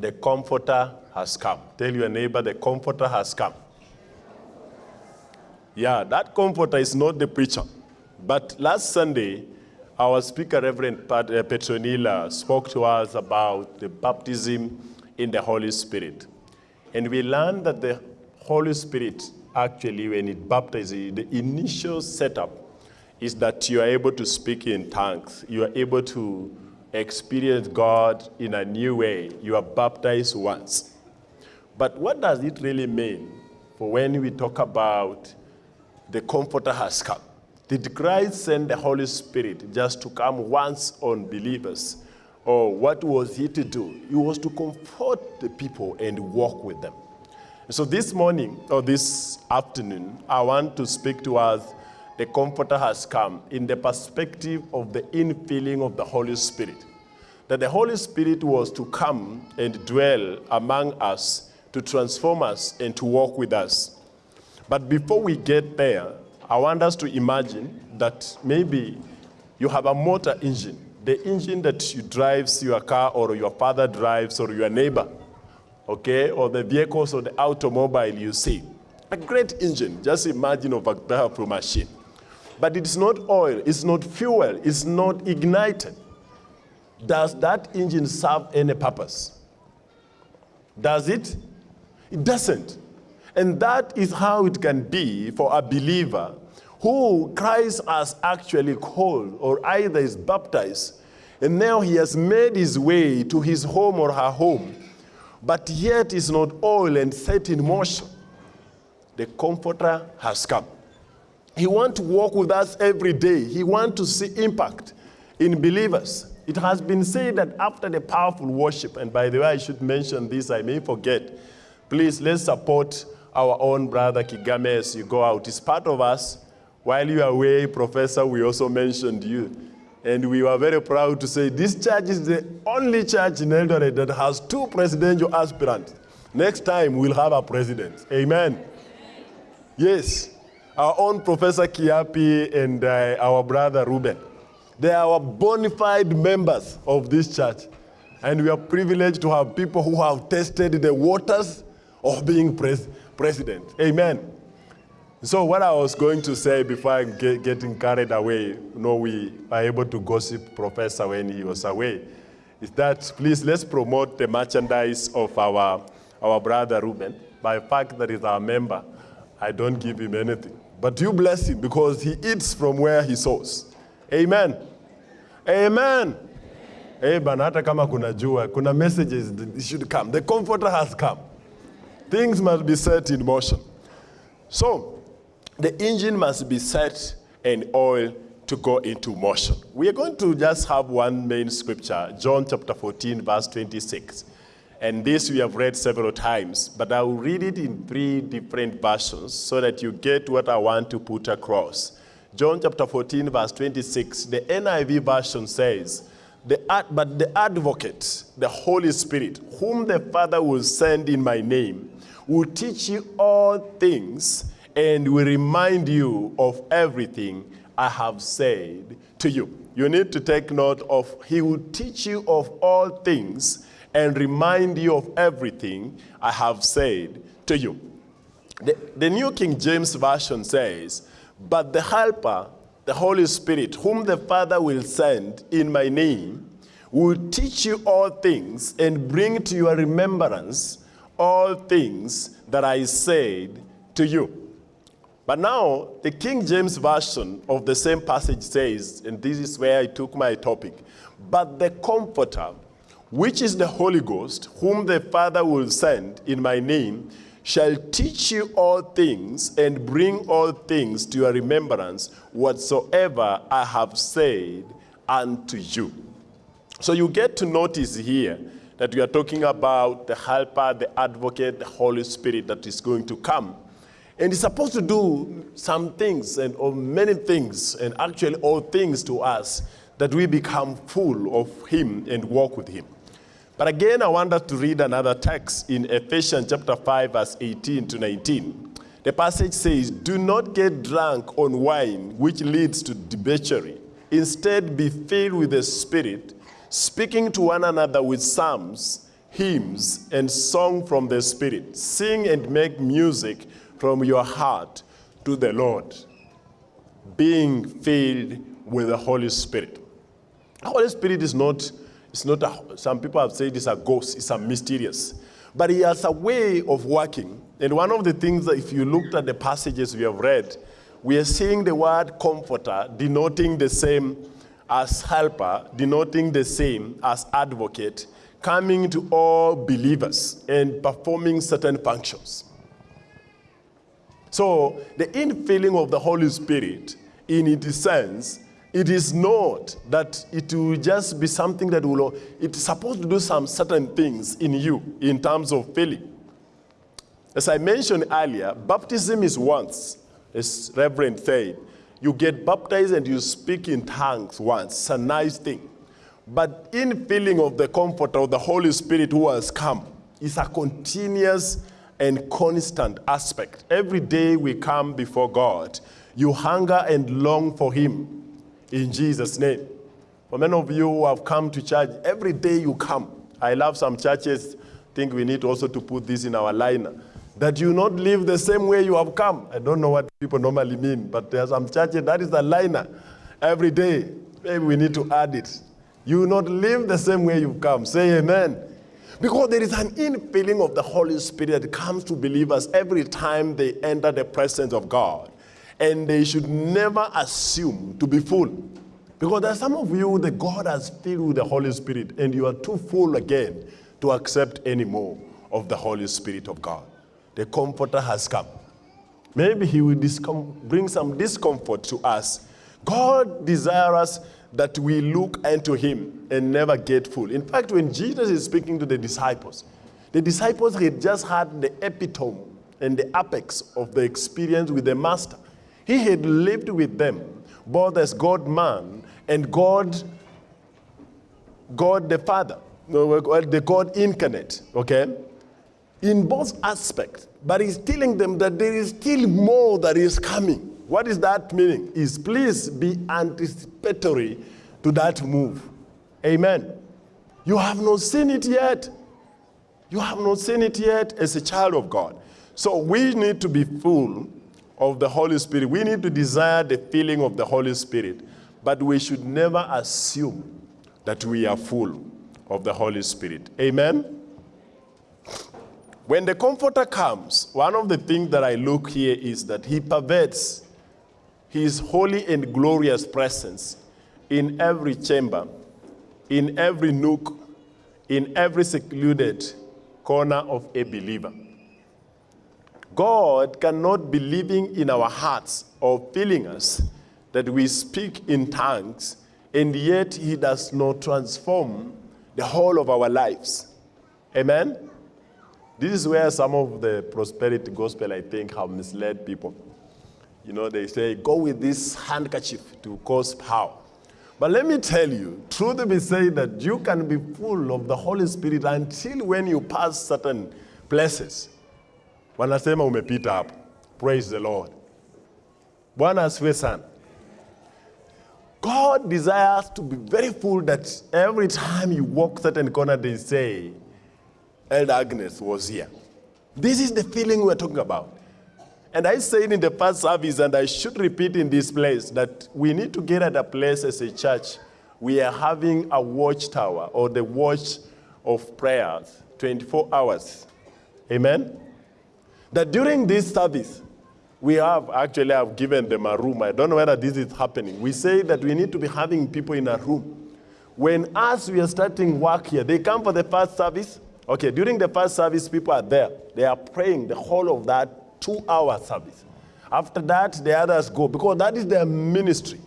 The Comforter has come. Tell your neighbor, the Comforter has come. Yeah, that Comforter is not the preacher. But last Sunday, our speaker, Reverend uh, Petronila, spoke to us about the baptism in the Holy Spirit. And we learned that the Holy Spirit, actually, when it baptizes the initial setup is that you are able to speak in tongues. You are able to experience God in a new way. You are baptized once. But what does it really mean for when we talk about the Comforter has come? Did Christ send the Holy Spirit just to come once on believers? Or what was he to do? He was to comfort the people and walk with them. So this morning or this afternoon, I want to speak to us the Comforter has come in the perspective of the infilling of the Holy Spirit. That the Holy Spirit was to come and dwell among us to transform us and to walk with us. But before we get there, I want us to imagine that maybe you have a motor engine, the engine that you drives your car or your father drives or your neighbor, okay, or the vehicles or the automobile you see. A great engine, just imagine of a powerful machine. But it's not oil, it's not fuel, it's not ignited. Does that engine serve any purpose? Does it? It doesn't. And that is how it can be for a believer who Christ has actually called or either is baptized, and now he has made his way to his home or her home, but yet is not oil and set in motion. The Comforter has come. He wants to walk with us every day. He wants to see impact in believers. It has been said that after the powerful worship, and by the way, I should mention this, I may forget. Please, let's support our own brother Kigame as you go out. He's part of us. While you are away, Professor, we also mentioned you. And we were very proud to say this church is the only church in Eldoret that has two presidential aspirants. Next time, we'll have a president. Amen. Yes. Our own Professor Kiapi and uh, our brother Reuben. They are bona fide members of this church. And we are privileged to have people who have tested the waters of being pres- president. Amen. So what I was going to say before I get getting carried away, you know, we are able to gossip Professor when he was away, is that please let's promote the merchandise of our, our brother Reuben. By fact that he's our member, I don't give him anything. But you bless him because he eats from where he sows. Amen. Amen. Hey, bana hata kuna messages should come. The comforter has come. Things must be set in motion. So, the engine must be set and oil to go into motion. We are going to just have one main scripture, John chapter 14, verse 26. And this we have read several times, but I will read it in three different versions so that you get what I want to put across. John chapter 14, verse 26, the NIV version says, the, But the advocate, the Holy Spirit, whom the Father will send in my name, will teach you all things and will remind you of everything I have said to you. You need to take note of, He will teach you of all things and remind you of everything I have said to you. The, the New King James Version says, But the Helper, the Holy Spirit, whom the Father will send in my name, will teach you all things and bring to your remembrance all things that I said to you. But now, the King James Version of the same passage says, and this is where I took my topic, but the Comforter, which is the Holy Ghost, whom the Father will send in my name, shall teach you all things and bring all things to your remembrance whatsoever I have said unto you. So you get to notice here that we are talking about the helper, the advocate, the Holy Spirit that is going to come. And he's supposed to do some things and or many things, and actually all things to us, that we become full of him and walk with him. But again, I want us to read another text in Ephesians chapter 5, verse 18 to 19. The passage says, Do not get drunk on wine, which leads to debauchery. Instead, be filled with the Spirit, speaking to one another with psalms, hymns and song from the Spirit. Sing and make music from your heart to the Lord, being filled with the Holy Spirit. The Holy Spirit is not, it's not a, some people have said it's a ghost, it's a mysterious. But he has a way of working. And one of the things that if you looked at the passages we have read, we are seeing the word comforter denoting the same as helper, denoting the same as advocate, coming to all believers and performing certain functions. So the infilling of the Holy Spirit, in its sense, it is not that it will just be something that will, it's supposed to do some certain things in you in terms of filling. As I mentioned earlier, baptism is once, as Reverend said. You get baptized and you speak in tongues once. It's a nice thing. But in filling of the comfort of the Holy Spirit who has come, it's a continuous and constant aspect. Every day we come before God, you hunger and long for Him in Jesus' name. For many of you who have come to church, every day you come. I love some churches, think we need also to put this in our liner. That you not live the same way you have come. I don't know what people normally mean, but there are some churches, that is the liner. Every day, maybe we need to add it. You not live the same way you've come. Say amen. Because there is an infilling of the Holy Spirit that comes to believers every time they enter the presence of God. And they should never assume to be full. Because there are some of you that God has filled with the Holy Spirit, and you are too full again to accept any more of the Holy Spirit of God. The Comforter has come. Maybe He will bring some discomfort to us. God desires us that we look unto Him and never get full. In fact, when Jesus is speaking to the disciples, the disciples had just had the epitome and the apex of the experience with the Master. He had lived with them, both as God man and God, God the Father, the God incarnate, okay? In both aspects. But he's telling them that there is still more that is coming. What is that meaning? Is please be anticipatory to that move. Amen. You have not seen it yet. You have not seen it yet as a child of God. So we need to be full of the Holy Spirit. We need to desire the feeling of the Holy Spirit, but we should never assume that we are full of the Holy Spirit. Amen? When the Comforter comes, one of the things that I look here is that he pervades his holy and glorious presence in every chamber, in every nook, in every secluded corner of a believer. God cannot be living in our hearts or filling us that we speak in tongues, and yet he does not transform the whole of our lives. Amen? This is where some of the prosperity gospel, I think, have misled people. You know, they say, go with this handkerchief to cause power. But let me tell you, truth be said that you can be full of the Holy Spirit until when you pass certain places wanasema umepita hapo. Praise the Lord. Bwana asifiwe sana. God desires to be very full that every time you walk certain corner, they say, Elder Agnes was here. This is the feeling we're talking about. And I said in the first service, and I should repeat in this place, that we need to get at a place as a church. We are having a watchtower or the watch of prayers 24 hours. Amen? That during this service, we have actually have given them a room. I don't know whether this is happening. We say that we need to be having people in a room. When us, we are starting work here, they come for the first service. Okay, during the first service, people are there. They are praying the whole of that two-hour service. After that, the others go, because that is their ministry.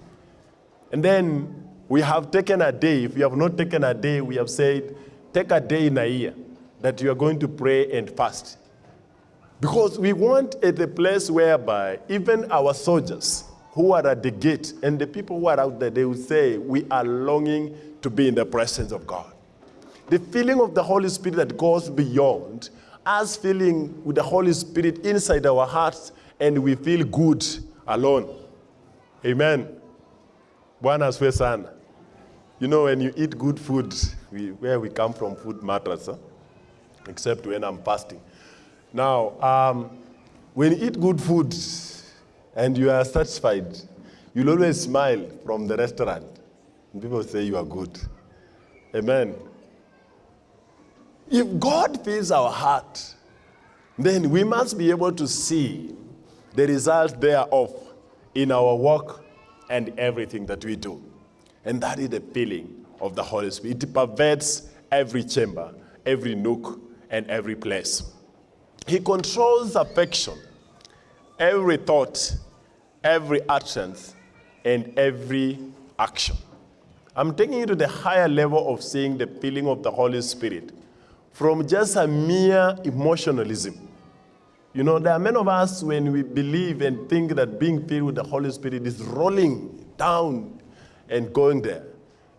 And then we have taken a day. If you have not taken a day, we have said, take a day in a year that you are going to pray and fast. Because we want at a place whereby even our soldiers who are at the gate and the people who are out there, they will say, we are longing to be in the presence of God. The feeling of the Holy Spirit that goes beyond us feeling with the Holy Spirit inside our hearts and we feel good alone. Amen. Asifiwe sana. You know, when you eat good food, we, where we come from, food matters. Huh? except when I'm fasting. Now, um, when you eat good food and you are satisfied, you'll always smile from the restaurant. And people say you are good. Amen. If God fills our heart, then we must be able to see the result thereof in our work and everything that we do. And that is the feeling of the Holy Spirit. It pervades every chamber, every nook, and every place. He controls affection, every thought, every utterance, and every action. I'm taking you to the higher level of seeing the feeling of the Holy Spirit from just a mere emotionalism. You know, there are many of us when we believe and think that being filled with the Holy Spirit is rolling down and going there.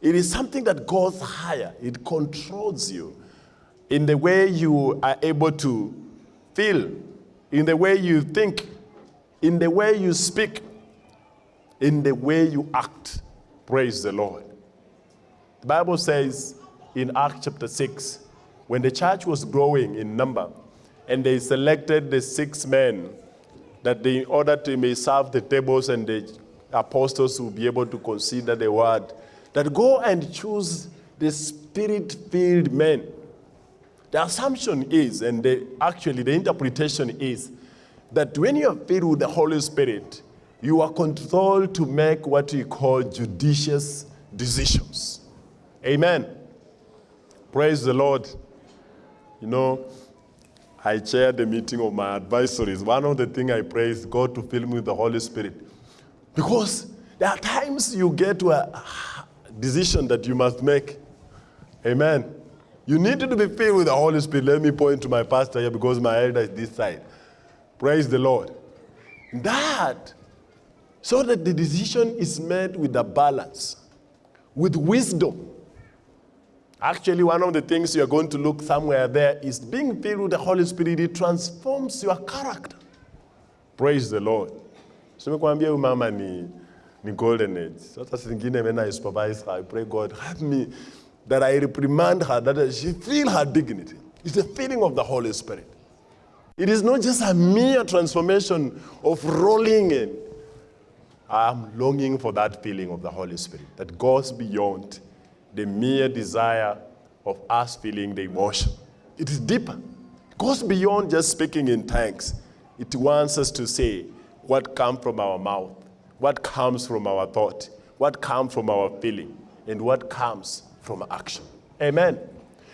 It is something that goes higher. It controls you in the way you are able to feel, in the way you think, in the way you speak, in the way you act. Praise the Lord. The Bible says in Acts chapter 6, when the church was growing in number, and they selected the six men that they, in order to may serve the tables and the apostles will be able to consider the word, that go and choose the spirit-filled men. The assumption is, and the, actually the interpretation is, that when you are filled with the Holy Spirit, you are controlled to make what we call judicious decisions. Amen. Praise the Lord. You know, I chair the meeting of my advisories. One of the things I pray is God to fill me with the Holy Spirit. Because there are times you get to a decision that you must make. Amen. You need to be filled with the Holy Spirit. Let me point to my pastor here because my elder is this side. Praise the Lord. That, so that the decision is made with a balance, with wisdom. Actually, one of the things you're going to look somewhere there is being filled with the Holy Spirit, it transforms your character. Praise the Lord. Huyu mama ni, golden age. I pray God, help me that I reprimand her, that she feel her dignity. It's the feeling of the Holy Spirit. It is not just a mere transformation of rolling in. I'm longing for that feeling of the Holy Spirit that goes beyond the mere desire of us feeling the emotion. It is deeper. It goes beyond just speaking in tongues. It wants us to say what comes from our mouth, what comes from our thought, what comes from our feeling, and what comes from action. Amen.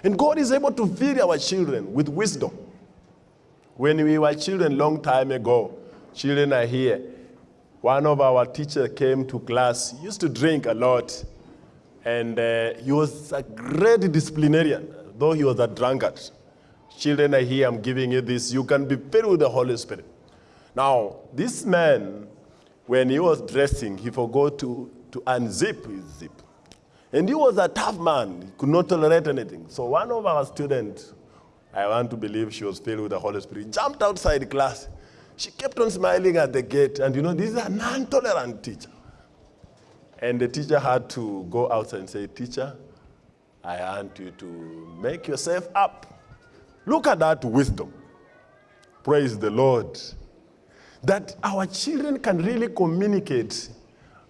And God is able to feed our children with wisdom. When we were children long time ago, children are here. One of our teachers came to class, he used to drink a lot. And uh, he was a great disciplinarian, though he was a drunkard. Children are here, I'm giving you this. You can be filled with the Holy Spirit. Now, this man, when he was dressing, he forgot to, to unzip his zip. And he was a tough man, he could not tolerate anything. So one of our students, I want to believe she was filled with the Holy Spirit, jumped outside class. She kept on smiling at the gate. And you know, this is a non-tolerant teacher. And the teacher had to go outside and say, teacher, I want you to make yourself up. Look at that wisdom. Praise the Lord. That our children can really communicate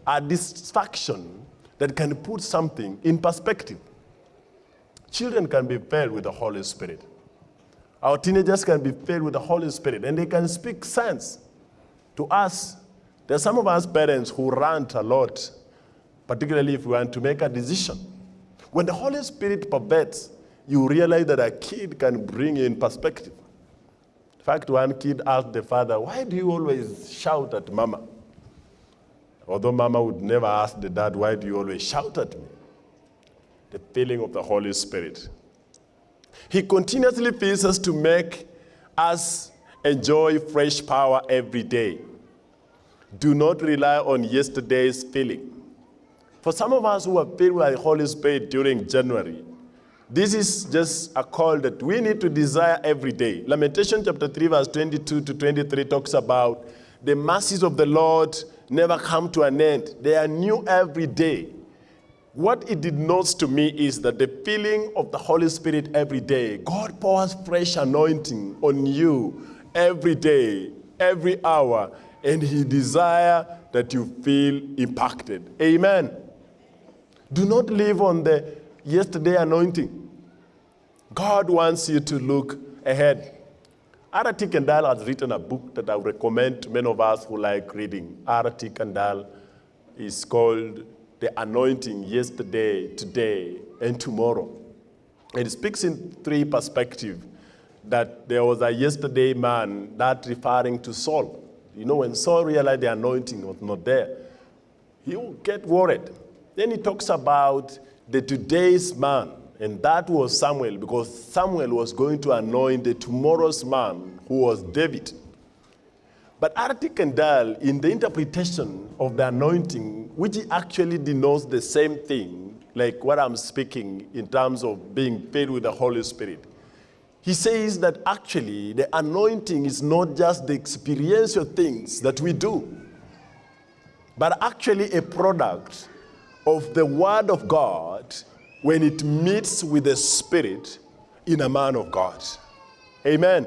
a distraction that can put something in perspective. Children can be filled with the Holy Spirit. Our teenagers can be filled with the Holy Spirit and they can speak sense to us. There are some of us parents who rant a lot particularly if we want to make a decision. When the Holy Spirit pervades, you realize that a kid can bring in perspective. In fact, one kid asked the father, why do you always shout at mama? Although mama would never ask the dad, why do you always shout at me? The feeling of the Holy Spirit. He continuously feels us to make us enjoy fresh power every day. Do not rely on yesterday's feeling. For some of us who are filled with the Holy Spirit during January, this is just a call that we need to desire every day. Lamentation chapter 3 verse 22 to 23 talks about the mercies of the Lord never come to an end. They are new every day. what it denotes to me is that the feeling of the Holy Spirit every day, God pours fresh anointing on you every day, every hour, and He desire that you feel impacted. Amen. Do not live on the yesterday anointing. God wants you to look ahead. R.T. Kendall has written a book that I recommend to many of us who like reading. R.T. Kendall is called The Anointing Yesterday, Today, and Tomorrow. It speaks in three perspectives that there was a yesterday man, that referring to Saul. You know, when Saul realized the anointing was not there, he would get worried. Then he talks about the today's man, and that was Samuel, because Samuel was going to anoint the tomorrow's man, who was David. But R.T. Kendall, in the interpretation of the anointing, which actually denotes the same thing, like what I'm speaking in terms of being filled with the Holy Spirit, he says that actually the anointing is not just the experiential things that we do, but actually a product of the Word of God when it meets with the Spirit in a man of God. Amen.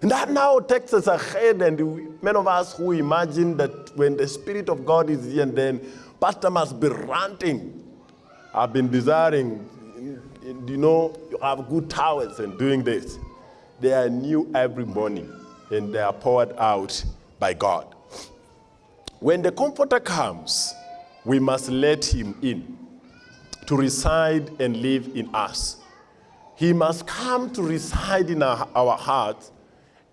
And that now takes us ahead, and many of us who imagine that when the Spirit of God is here, and then Pastor must be ranting. I've been desiring, you know, you have good towels and doing this. They are new every morning, and they are poured out by God. When the Comforter comes, we must let him in to reside and live in us. He must come to reside in our, our hearts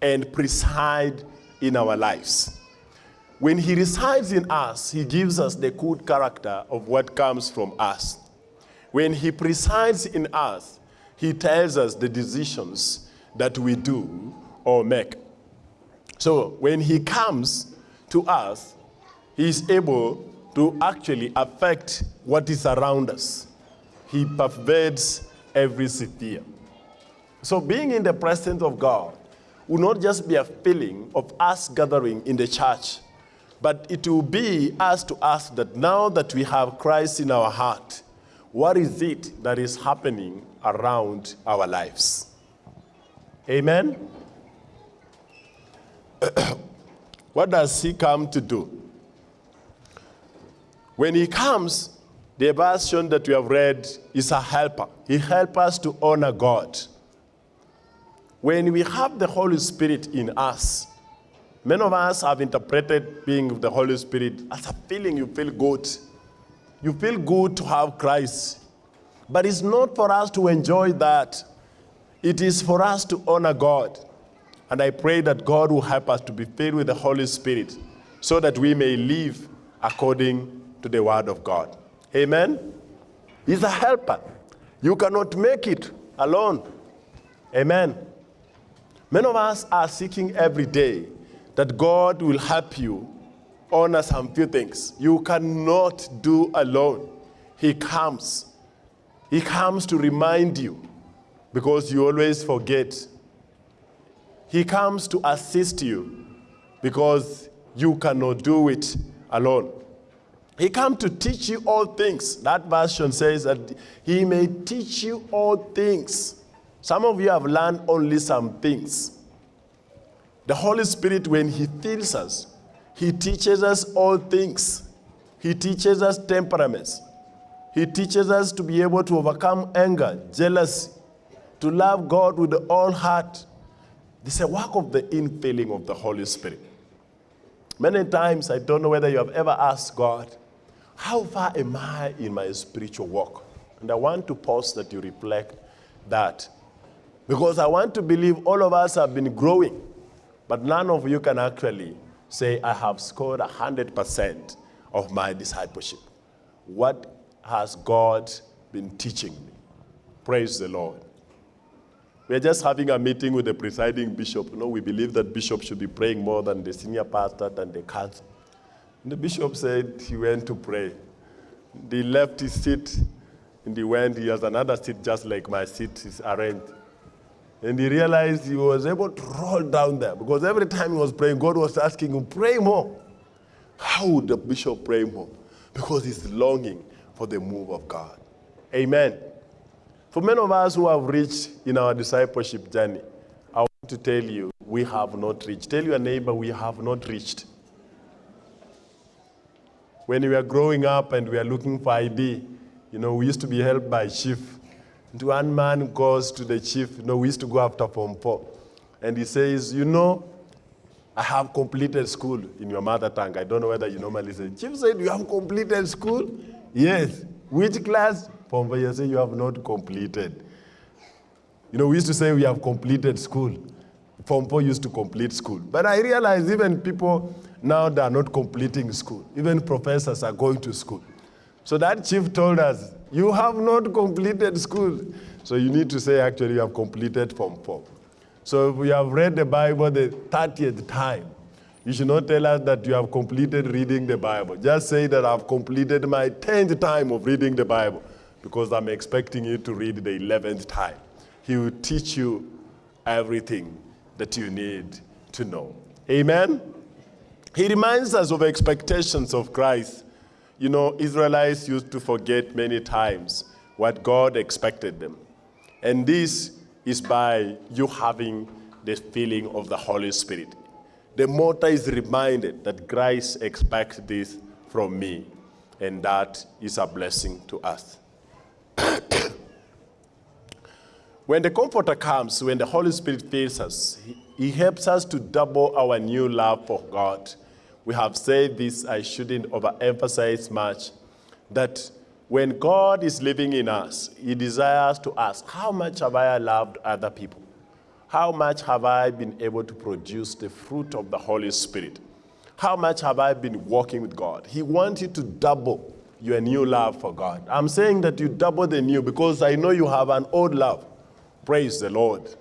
and preside in our lives. When he resides in us, he gives us the good character of what comes from us. When he presides in us, he tells us the decisions that we do or make. So when he comes to us, he is able to actually affect what is around us. He pervades every sphere. So being in the presence of God will not just be a feeling of us gathering in the church, but it will be us to ask that now that we have Christ in our heart, what is it that is happening around our lives? Amen? what does he come to do? When he comes, the version that we have read is a helper. He helps us to honor God. When we have the Holy Spirit in us, many of us have interpreted being of the Holy Spirit as a feeling you feel good. You feel good to have Christ. But it's not for us to enjoy that. It is for us to honor God. And I pray that God will help us to be filled with the Holy Spirit so that we may live according to the word of God. Amen? He's a helper. You cannot make it alone. Amen. Many of us are seeking every day that God will help you honor some few things. You cannot do alone. He comes. He comes to remind you because you always forget. He comes to assist you because you cannot do it alone. He come to teach you all things. That version says that he may teach you all things. Some of you have learned only some things. The Holy Spirit, when he fills us, he teaches us all things. He teaches us temperaments. He teaches us to be able to overcome anger, jealousy, to love God with all heart. This is a work of the infilling of the Holy Spirit. Many times, I don't know whether you have ever asked God, how far am I in my spiritual walk? And I want to pause that you reflect that. Because I want to believe all of us have been growing, but none of you can actually say, I have scored 100% of my discipleship. What has God been teaching me? Praise the Lord. We're just having a meeting with the presiding bishop. You know, we believe that bishop should be praying more than the senior pastor, than the council. The bishop said he went to pray. He left his seat and he went, he has another seat just like my seat is arranged. And he realized he was able to roll down there because every time he was praying, God was asking him, pray more. How would the bishop pray more? Because he's longing for the move of God. Amen. For many of us who have reached in our discipleship journey, I want to tell you, we have not reached. Tell your neighbor, we have not reached. When we were growing up and we were looking for ID, you know, we used to be helped by chief. And one man goes to the chief, you know, we used to go after Form 4. And he says, you know, I have completed school in your mother tongue. I don't know whether you normally say, Chief said, you have completed school? Yes. Which class? Form 4, you say you have not completed. You know, we used to say we have completed school. Form 4 used to complete school. But I realize even people now they are not completing school. Even professors are going to school. So that chief told us, you have not completed school. So you need to say actually you have completed Form 4. So if we have read the Bible the 30th time, you should not tell us that you have completed reading the Bible. Just say that I've completed my 10th time of reading the Bible because I'm expecting you to read the 11th time. He will teach you everything that you need to know. Amen? He reminds us of expectations of Christ. You know, Israelites used to forget many times what God expected them. And this is by you having the feeling of the Holy Spirit. The mortar is reminded that Christ expects this from me, and that is a blessing to us. when the Comforter comes, when the Holy Spirit fills us, he, he helps us to double our new love for God. We have said this, I shouldn't overemphasize much, that when God is living in us, He desires to ask, How much have I loved other people? How much have I been able to produce the fruit of the Holy Spirit? How much have I been walking with God? He wants you to double your new love for God. I'm saying that you double the new because I know you have an old love. Praise the Lord.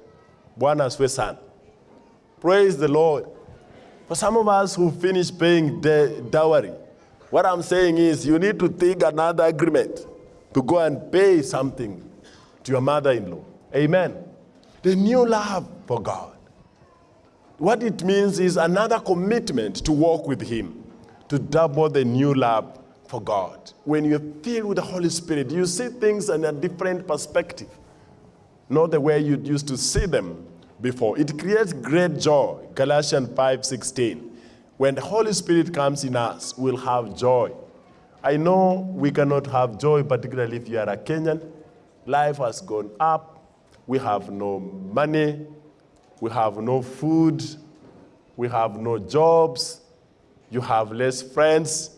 Praise the Lord. For some of us who finished paying the dowry, what I'm saying is you need to take another agreement to go and pay something to your mother-in-law. Amen. The new love for God. What it means is another commitment to walk with him, to double the new love for God. When you're filled with the Holy Spirit, you see things in a different perspective, not the way you used to see them before. It creates great joy, Galatians 5.16. When the Holy Spirit comes in us, we'll have joy. I know we cannot have joy, particularly if you are a Kenyan. Life has gone up. We have no money. We have no food. We have no jobs. You have less friends.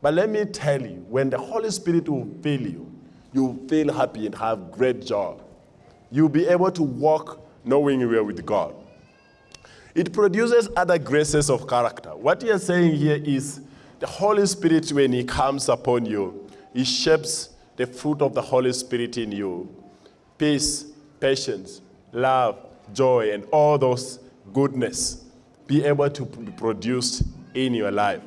But let me tell you, when the Holy Spirit will fill you, you will feel happy and have great joy. You'll be able to walk knowing you are with God. It produces other graces of character. What you're saying here is the Holy Spirit, when He comes upon you, He shapes the fruit of the Holy Spirit in you peace, patience, love, joy, and all those goodness be able to be produced in your life.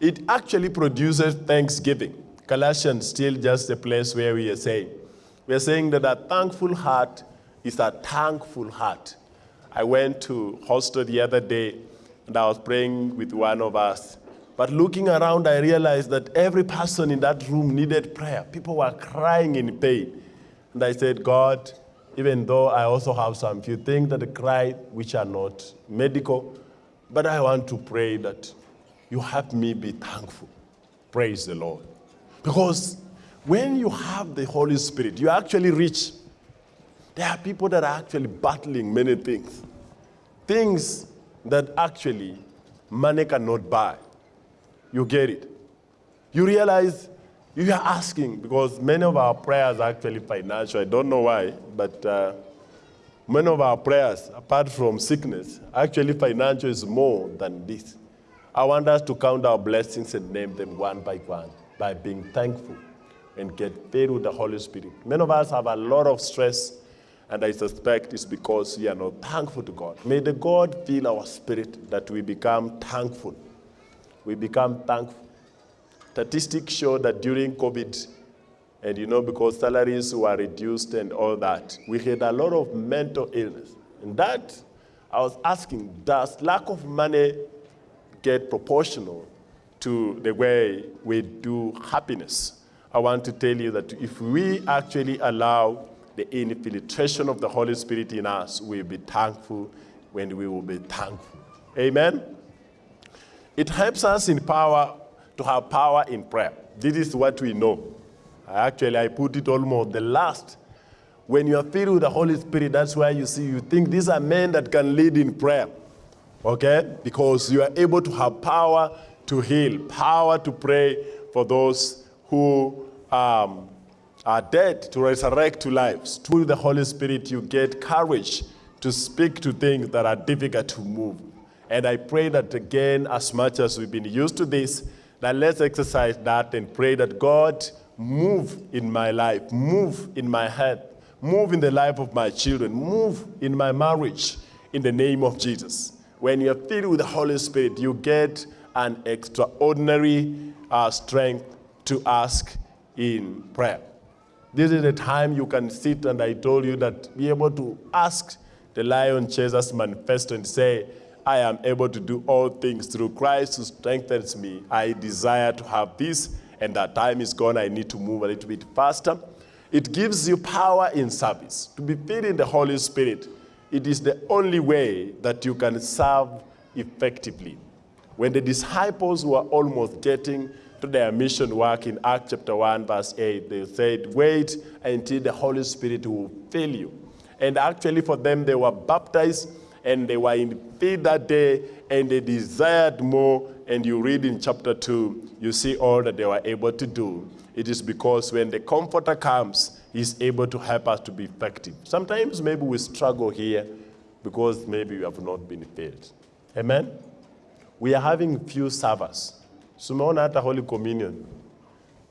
It actually produces thanksgiving. Colossians still just a place where we are saying, we are saying that a thankful heart is a thankful heart. I went to hostel the other day and I was praying with one of us. But looking around, I realized that every person in that room needed prayer. People were crying in pain. And I said, God, even though I also have some few things that cry which are not medical, but I want to pray that you help me be thankful. Praise the Lord. Because when you have the Holy Spirit, you actually reach there are people that are actually battling many things. Things that actually money cannot buy. You get it. You realize you are asking because many of our prayers are actually financial. I don't know why, but uh, many of our prayers, apart from sickness, actually financial is more than this. I want us to count our blessings and name them one by one by being thankful and get filled with the Holy Spirit. Many of us have a lot of stress and I suspect it's because we are not thankful to God. May the God fill our spirit that we become thankful. We become thankful. Statistics show that during COVID, and you know, because salaries were reduced and all that, we had a lot of mental illness. And that, I was asking, does lack of money get proportional to the way we do happiness? I want to tell you that if we actually allow the infiltration of the Holy Spirit in us, we'll be thankful when we will be thankful. Amen? It helps us in power to have power in prayer. This is what we know. Actually, I put it almost the last. When you are filled with the Holy Spirit, that's why you see, you think these are men that can lead in prayer. Okay? Because you are able to have power to heal, power to pray for those who um, are dead, to resurrect to lives. Through the Holy Spirit, you get courage to speak to things that are difficult to move. And I pray that again, as much as we've been used to this, that let's exercise that and pray that God move in my life, move in my head, move in the life of my children, move in my marriage in the name of Jesus. When you're filled with the Holy Spirit, you get an extraordinary uh, strength to ask in prayer. This is the time you can sit, and I told you that be able to ask the Lion Jesus manifesto and say, I am able to do all things through Christ who strengthens me. I desire to have this, and that time is gone. I need to move a little bit faster. It gives you power in service. To be filled in the Holy Spirit, it is the only way that you can serve effectively. When the disciples were almost getting to their mission work in Acts chapter 1, verse 8, they said, Wait until the Holy Spirit will fill you. And actually, for them, they were baptized and they were in faith that day and they desired more. And you read in chapter 2, you see all that they were able to do. It is because when the Comforter comes, he's able to help us to be effective. Sometimes maybe we struggle here because maybe we have not been filled. Amen? We are having few servers. Sumeona hata Holy Communion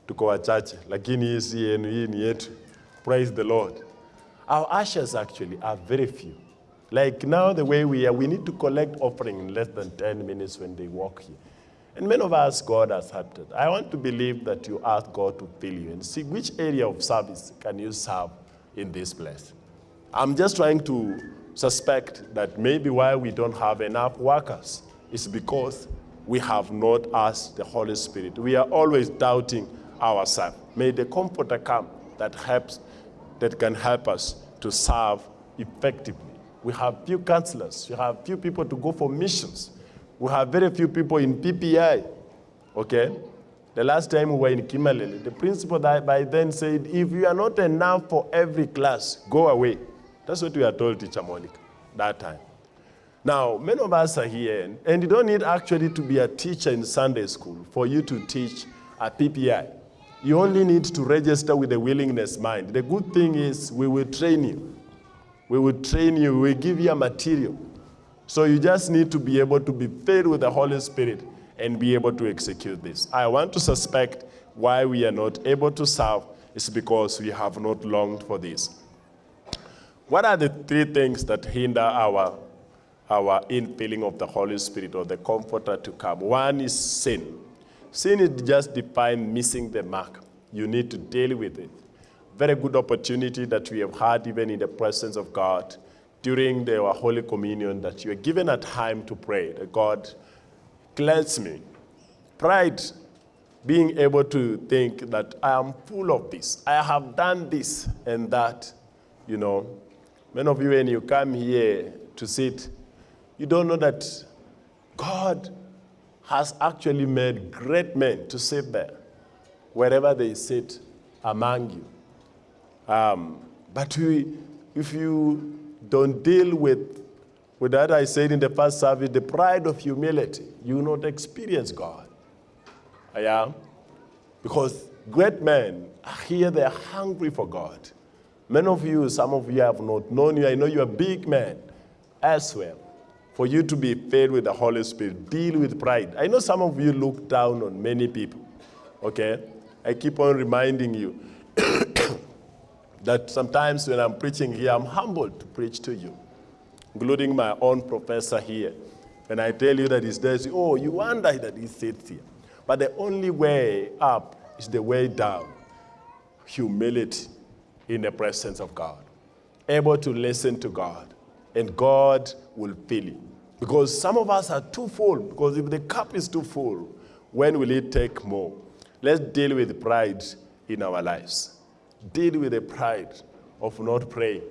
tuko wachache, lakini hii si yenu, hii ni yetu. Praise the Lord. Our ushers actually are very few. Like now, the way we are, we need to collect offering in less than 10 minutes when they walk here. And many of us, God has helped it. I want to believe that you ask God to fill you and see which area of service can you serve in this place. I'm just trying to suspect that maybe why we don't have enough workers is because we have not asked the Holy Spirit. We are always doubting ourselves. May the Comforter come that helps, that can help us to serve effectively. We have few counselors. We have few people to go for missions. We have very few people in PPI. Okay? The last time we were in Kimalele, the principal by then said, if you are not enough for every class, go away. That's what we are told, Teacher Monica, that time. Now, many of us are here, and you don't need actually to be a teacher in Sunday school for you to teach at PPI. You only need to register with a willingness mind. The good thing is we will train you. We will train you, we will give you a material. So you just need to be able to be filled with the Holy Spirit and be able to execute this. I want to suspect why we are not able to serve is because we have not longed for this. What are the three things that hinder our our infilling of the Holy Spirit or the Comforter to come. One is sin. Sin is just defined missing the mark. You need to deal with it. Very good opportunity that we have had even in the presence of God during the, our Holy Communion that you are given a time to pray that God cleanse me. Pride, being able to think that I am full of this. I have done this and that. You know, many of you when you come here to sit, you don't know that God has actually made great men to sit there wherever they sit among you. Um, but we, if you don't deal with, with that I said in the first service, the pride of humility, you will not experience God. Yeah? Because great men are here, they're hungry for God. Many of you, some of you have not known you. I know you're big men as well for you to be filled with the Holy Spirit. Deal with pride. I know some of you look down on many people, okay? I keep on reminding you that sometimes when I'm preaching here, I'm humbled to preach to you, including my own professor here. And I tell you that he's there, oh, you wonder that he sits here. But the only way up is the way down. Humility in the presence of God. Able to listen to God. And God will fill you. Because some of us are too full, because if the cup is too full, when will it take more? Let's deal with pride in our lives. Deal with the pride of not praying.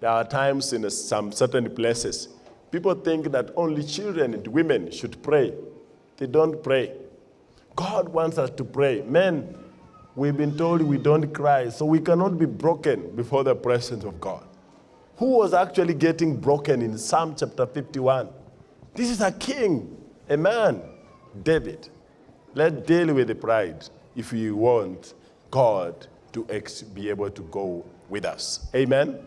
There are times in some certain places, people think that only children and women should pray. They don't pray. God wants us to pray. Men, we've been told we don't cry, so we cannot be broken before the presence of God. Who was actually getting broken in Psalm chapter 51? This is a king, a man, David. Let's deal with the pride if we want God to be able to go with us. Amen?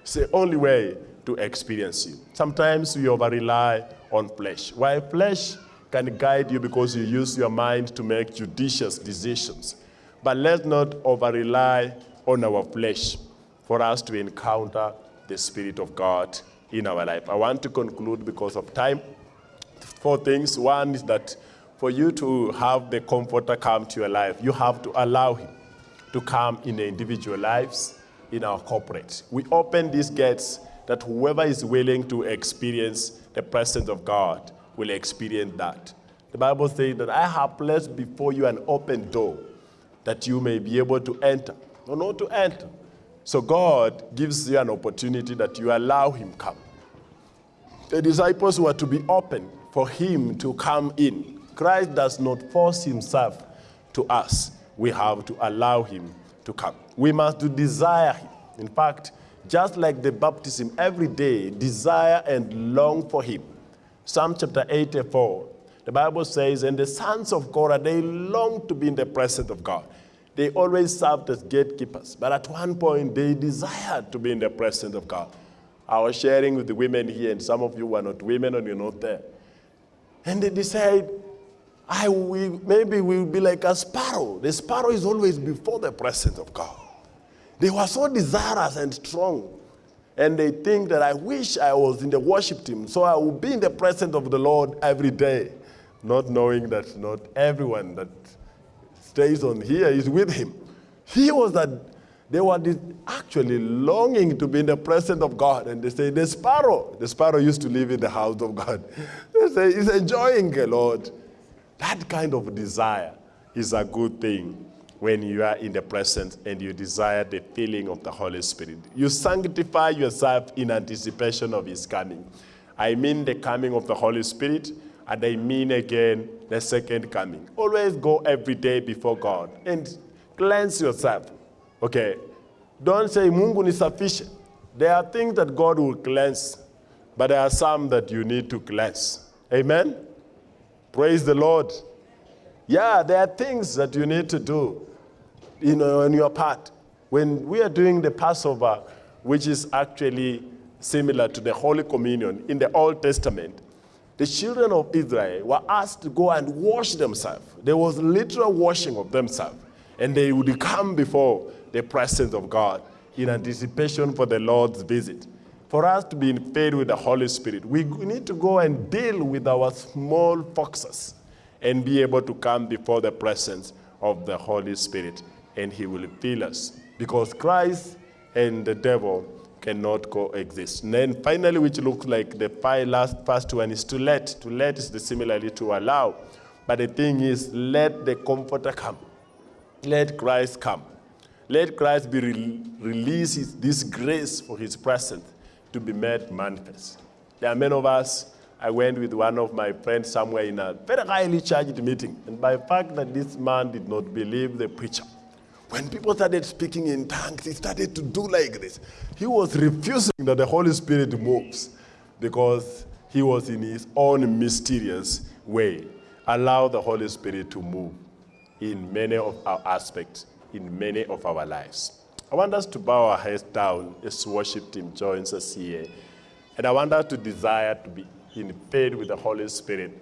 It's the only way to experience you. Sometimes we over rely on flesh. Why flesh can guide you because you use your mind to make judicious decisions. But let's not over rely on our flesh for us to encounter the Spirit of God in our life. I want to conclude because of time. Four things. One is that for you to have the comforter come to your life, you have to allow him to come in the individual lives, in our corporate. We open these gates that whoever is willing to experience the presence of God will experience that. The Bible says that I have placed before you an open door that you may be able to enter or not to enter. So God gives you an opportunity that you allow him come. The disciples were to be open for him to come in. Christ does not force himself to us we have to allow him to come. We must desire him. In fact, just like the baptism, every day desire and long for him. Psalm chapter 84, the Bible says, and the sons of Korah, they long to be in the presence of God. They always served as gatekeepers, but at one point they desired to be in the presence of God. I was sharing with the women here, and some of you were not women and you're not there. And they decide, I will, maybe we'll be like a sparrow. The sparrow is always before the presence of God. They were so desirous and strong. And they think that I wish I was in the worship team so I will be in the presence of the Lord every day, not knowing that not everyone that stays on here is with him. He was that they were actually longing to be in the presence of God. And they say, the sparrow, the sparrow used to live in the house of God. They say, he's enjoying the Lord. That kind of desire is a good thing when you are in the presence and you desire the feeling of the Holy Spirit. You sanctify yourself in anticipation of his coming. I mean the coming of the Holy Spirit, and I mean again the second coming. Always go every day before God and cleanse yourself. Okay? Don't say Mungu ni sufficient. There are things that God will cleanse, but there are some that you need to cleanse. Amen? Praise the Lord. Yeah, there are things that you need to do you know, on your part. When we are doing the Passover, which is actually similar to the Holy Communion in the Old Testament, the children of Israel were asked to go and wash themselves. There was literal washing of themselves. And they would come before the presence of God in anticipation for the Lord's visit for us to be in filled with the Holy Spirit, we need to go and deal with our small foxes and be able to come before the presence of the Holy Spirit, and He will fill us. Because Christ and the devil cannot coexist. And then finally, which looks like the last first one is to let. To let is the similarly to allow. But the thing is, let the comforter come. Let Christ come. Let Christ be re release this grace for his presence to be made manifest. There are many of us, I went with one of my friends somewhere in a very highly charged meeting, and by the fact that this man did not believe the preacher, when people started speaking in tongues, he started to do like this. He was refusing that the Holy Spirit moves because he was in his own mysterious way. Allow the Holy Spirit to move in many of our aspects, in many of our lives. I want us to bow our heads down as worship team joins us here. And I want us to desire to be in faith with the Holy Spirit.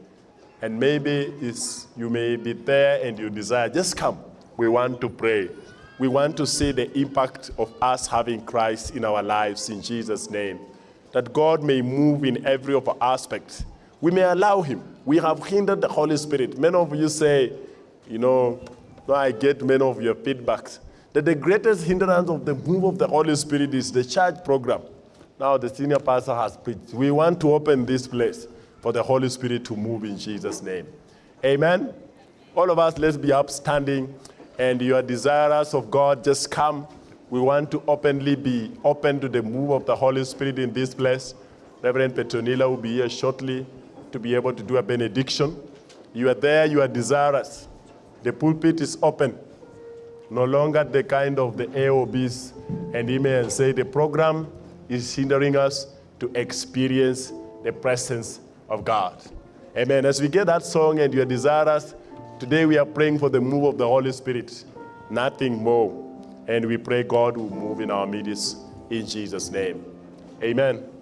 And maybe it's, you may be there and you desire, just come. We want to pray. We want to see the impact of us having Christ in our lives in Jesus' name. That God may move in every of our aspects. We may allow him. We have hindered the Holy Spirit. Many of you say, you know, no, I get many of your feedbacks that the greatest hindrance of the move of the Holy Spirit is the church program. Now the senior pastor has preached. We want to open this place for the Holy Spirit to move in Jesus' name. Amen. All of us, let's be upstanding and you are desirous of God, just come. We want to openly be open to the move of the Holy Spirit in this place. Reverend Petronila will be here shortly to be able to do a benediction. You are there, you are desirous. The pulpit is open. No longer the kind of the AOBs and email say the program is hindering us to experience the presence of God. Amen. As we get that song and you are desirous, today we are praying for the move of the Holy Spirit. Nothing more. And we pray God will move in our midst in Jesus' name. Amen.